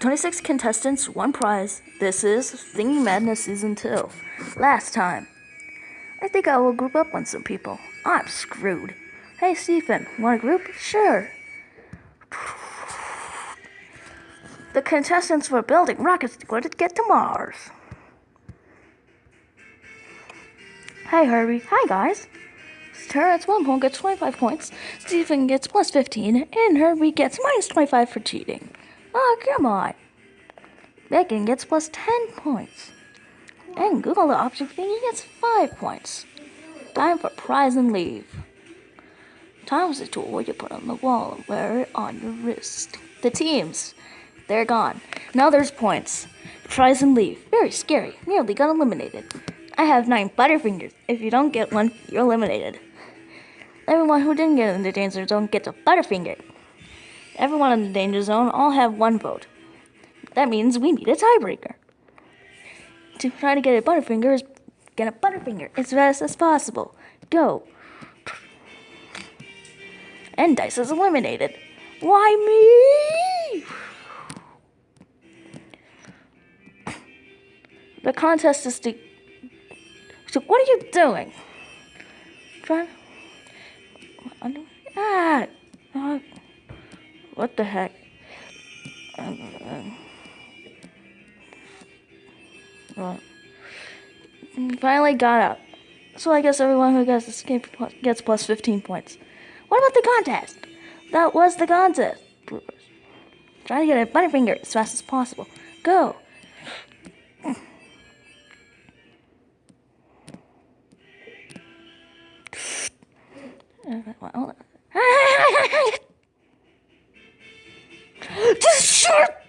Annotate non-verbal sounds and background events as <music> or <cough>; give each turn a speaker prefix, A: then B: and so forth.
A: 26 contestants, one prize. This is Thingy Madness Season 2. Last time. I think I will group up on some people. I'm screwed. Hey, Stephen, want a group? Sure. The contestants were building rockets to to get to Mars. Hey, Herbie. Hi, guys. Terrence one point gets 25 points, Stephen gets plus 15, and Herbie gets minus 25 for cheating. Oh, come on. Megan gets plus 10 points. And Google the object thingy gets 5 points. Time for prize and leave. Time is a tool you put on the wall and wear it on your wrist. The teams. They're gone. Now there's points. Prize and leave. Very scary. Nearly got eliminated. I have nine Butterfingers. If you don't get one, you're eliminated. Everyone who didn't get in the danger zone gets a Butterfinger. Everyone in the danger zone all have one vote. That means we need a tiebreaker. To try to get a Butterfinger is get a Butterfinger as fast as possible. Go. And Dice is eliminated. Why me? The contest is to. So what are you doing? Trying. What the heck? well, finally got out. So I guess everyone who gets escape gets plus 15 points. What about the contest? That was the contest. Try to get a Butterfinger as fast as possible. Go. <sighs> Just short